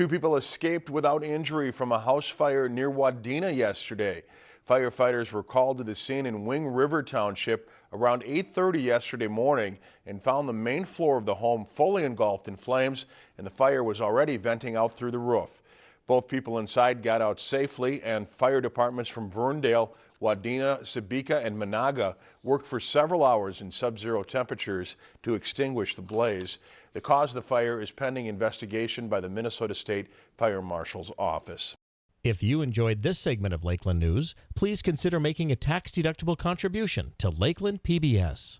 Two people escaped without injury from a house fire near Wadena yesterday. Firefighters were called to the scene in Wing River Township around 8.30 yesterday morning and found the main floor of the home fully engulfed in flames and the fire was already venting out through the roof. Both people inside got out safely and fire departments from Verndale, Wadena, Sebeka and Menahga worked for several hours in sub-zero temperatures to extinguish the blaze. The cause of the fire is pending investigation by the Minnesota State Fire Marshal's Office. If you enjoyed this segment of Lakeland News, please consider making a tax-deductible contribution to Lakeland PBS.